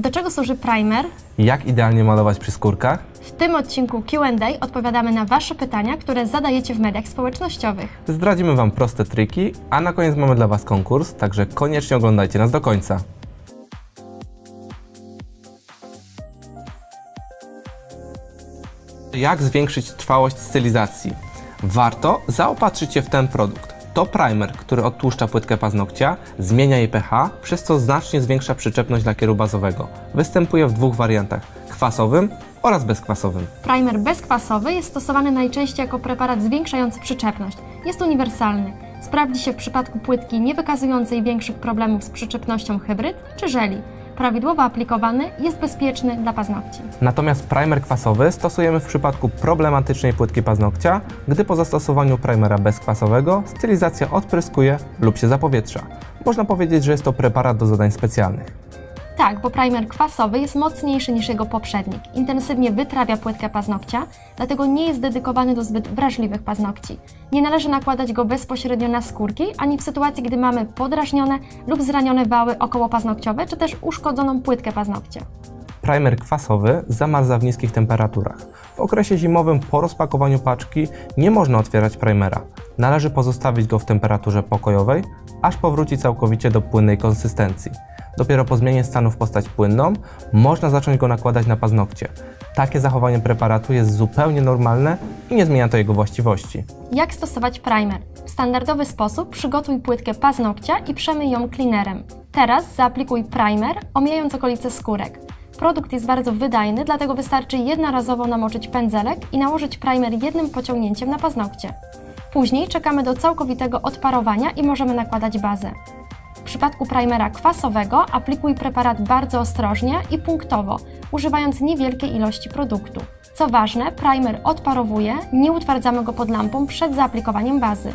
Do czego służy primer? Jak idealnie malować przy skórkach? W tym odcinku Q&A odpowiadamy na Wasze pytania, które zadajecie w mediach społecznościowych. Zdradzimy Wam proste triki, a na koniec mamy dla Was konkurs, także koniecznie oglądajcie nas do końca. Jak zwiększyć trwałość stylizacji? Warto zaopatrzyć się w ten produkt. To primer, który odtłuszcza płytkę paznokcia, zmienia jej pH, przez co znacznie zwiększa przyczepność lakieru bazowego. Występuje w dwóch wariantach: kwasowym oraz bezkwasowym. Primer bezkwasowy jest stosowany najczęściej jako preparat zwiększający przyczepność. Jest uniwersalny. Sprawdzi się w przypadku płytki nie wykazującej większych problemów z przyczepnością hybryd czy żeli. Prawidłowo aplikowany jest bezpieczny dla paznokci. Natomiast primer kwasowy stosujemy w przypadku problematycznej płytki paznokcia, gdy po zastosowaniu primera bezkwasowego stylizacja odpryskuje lub się zapowietrza. Można powiedzieć, że jest to preparat do zadań specjalnych. Tak, bo primer kwasowy jest mocniejszy niż jego poprzednik. Intensywnie wytrawia płytkę paznokcia, dlatego nie jest dedykowany do zbyt wrażliwych paznokci. Nie należy nakładać go bezpośrednio na skórki, ani w sytuacji, gdy mamy podrażnione lub zranione wały okołopaznokciowe, czy też uszkodzoną płytkę paznokcia. Primer kwasowy zamarza w niskich temperaturach. W okresie zimowym po rozpakowaniu paczki nie można otwierać primera. Należy pozostawić go w temperaturze pokojowej, aż powróci całkowicie do płynnej konsystencji. Dopiero po zmianie stanu w postać płynną można zacząć go nakładać na paznokcie. Takie zachowanie preparatu jest zupełnie normalne i nie zmienia to jego właściwości. Jak stosować primer? W standardowy sposób przygotuj płytkę paznokcia i przemyj ją cleanerem. Teraz zaaplikuj primer, omijając okolice skórek. Produkt jest bardzo wydajny, dlatego wystarczy jednorazowo namoczyć pędzelek i nałożyć primer jednym pociągnięciem na paznokcie. Później czekamy do całkowitego odparowania i możemy nakładać bazę. Przypadku primera kwasowego aplikuj preparat bardzo ostrożnie i punktowo, używając niewielkiej ilości produktu. Co ważne, primer odparowuje, nie utwardzamy go pod lampą przed zaaplikowaniem bazy.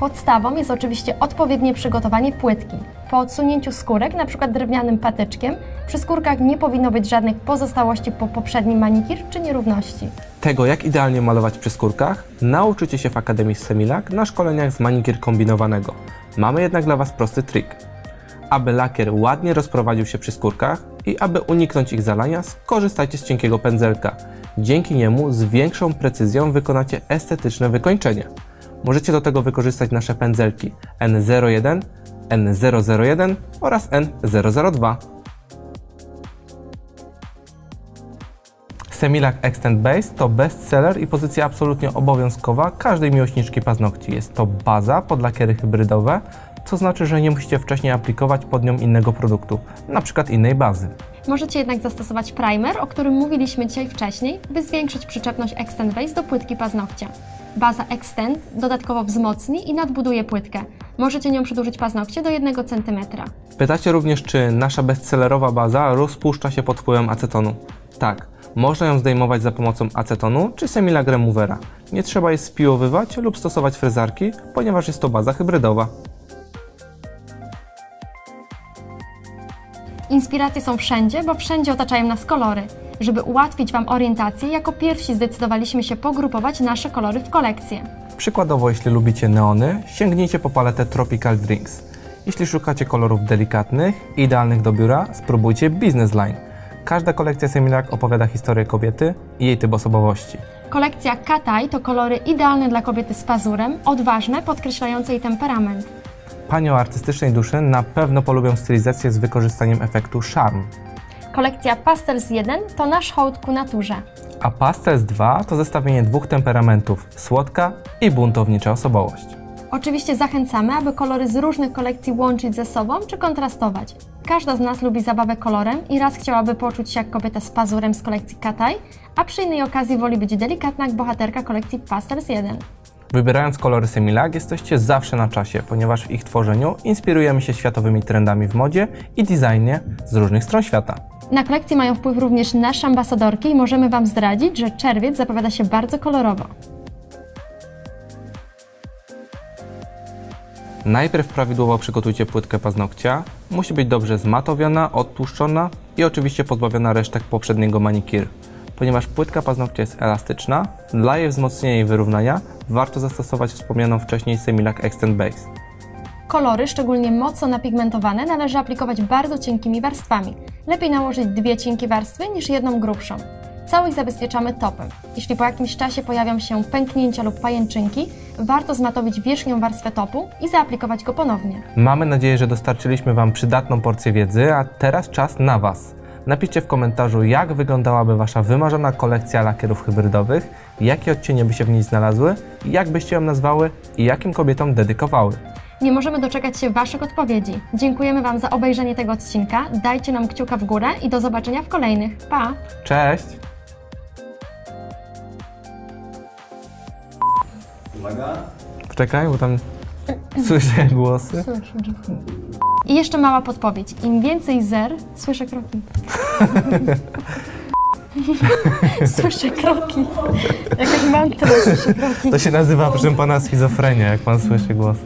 Podstawą jest oczywiście odpowiednie przygotowanie płytki. Po odsunięciu skórek, np. drewnianym patyczkiem, przy skórkach nie powinno być żadnych pozostałości po poprzednim manikir czy nierówności. Tego, jak idealnie malować przy skórkach, nauczycie się w Akademii Semilak na szkoleniach z manikier kombinowanego. Mamy jednak dla Was prosty trik. Aby lakier ładnie rozprowadził się przy skórkach i aby uniknąć ich zalania, skorzystajcie z cienkiego pędzelka. Dzięki niemu z większą precyzją wykonacie estetyczne wykończenie. Możecie do tego wykorzystać nasze pędzelki N01, N001 oraz N002. Semilac Extend Base to bestseller i pozycja absolutnie obowiązkowa każdej miłośniczki paznokci. Jest to baza pod lakiery hybrydowe, co znaczy, że nie musicie wcześniej aplikować pod nią innego produktu, przykład innej bazy. Możecie jednak zastosować primer, o którym mówiliśmy dzisiaj wcześniej, by zwiększyć przyczepność Extend Base do płytki paznokcia. Baza Extend dodatkowo wzmocni i nadbuduje płytkę. Możecie nią przedłużyć paznokcie do 1 cm. Pytacie również, czy nasza bestsellerowa baza rozpuszcza się pod wpływem acetonu. Tak, można ją zdejmować za pomocą acetonu czy Semilac Removera. Nie trzeba jej spiłowywać lub stosować frezarki, ponieważ jest to baza hybrydowa. Inspiracje są wszędzie, bo wszędzie otaczają nas kolory. Żeby ułatwić Wam orientację, jako pierwsi zdecydowaliśmy się pogrupować nasze kolory w kolekcje. Przykładowo, jeśli lubicie neony, sięgnijcie po paletę Tropical Drinks. Jeśli szukacie kolorów delikatnych, idealnych do biura, spróbujcie Business Line. Każda kolekcja Semilac opowiada historię kobiety i jej typ osobowości. Kolekcja Kataj to kolory idealne dla kobiety z pazurem, odważne, podkreślające jej temperament. Panie o artystycznej duszy na pewno polubią stylizację z wykorzystaniem efektu charm. Kolekcja Pastels 1 to nasz hołd ku naturze. A Pastels 2 to zestawienie dwóch temperamentów słodka i buntownicza osobowość. Oczywiście zachęcamy, aby kolory z różnych kolekcji łączyć ze sobą czy kontrastować. Każda z nas lubi zabawę kolorem i raz chciałaby poczuć się jak kobieta z pazurem z kolekcji Kataj, a przy innej okazji woli być delikatna jak bohaterka kolekcji Pastels 1. Wybierając kolory Semilac jesteście zawsze na czasie, ponieważ w ich tworzeniu inspirujemy się światowymi trendami w modzie i designie z różnych stron świata. Na kolekcję mają wpływ również nasze ambasadorki i możemy Wam zdradzić, że czerwiec zapowiada się bardzo kolorowo. Najpierw prawidłowo przygotujcie płytkę paznokcia. Musi być dobrze zmatowiona, odtłuszczona i oczywiście pozbawiona resztek poprzedniego manikir. Ponieważ płytka paznokcia jest elastyczna, dla jej wzmocnienia i wyrównania warto zastosować wspomnianą wcześniej Semilac Extend Base. Kolory, szczególnie mocno napigmentowane, należy aplikować bardzo cienkimi warstwami. Lepiej nałożyć dwie cienkie warstwy niż jedną grubszą. Całość zabezpieczamy topem. Jeśli po jakimś czasie pojawią się pęknięcia lub pajęczynki, warto zmatowić wierzchnią warstwę topu i zaaplikować go ponownie. Mamy nadzieję, że dostarczyliśmy Wam przydatną porcję wiedzy, a teraz czas na Was. Napiszcie w komentarzu, jak wyglądałaby Wasza wymarzona kolekcja lakierów hybrydowych, jakie odcienie by się w niej znalazły, jak byście ją nazwały i jakim kobietom dedykowały. Nie możemy doczekać się Waszych odpowiedzi. Dziękujemy Wam za obejrzenie tego odcinka, dajcie nam kciuka w górę i do zobaczenia w kolejnych. Pa! Cześć! Uwaga. Poczekaj, bo tam słyszę głosy. I jeszcze mała podpowiedź. Im więcej zer, słyszę kroki. słyszę kroki. Jakaś mantra, słyszę kroki. To się nazywa, proszę pana, schizofrenia, jak pan słyszy głosy.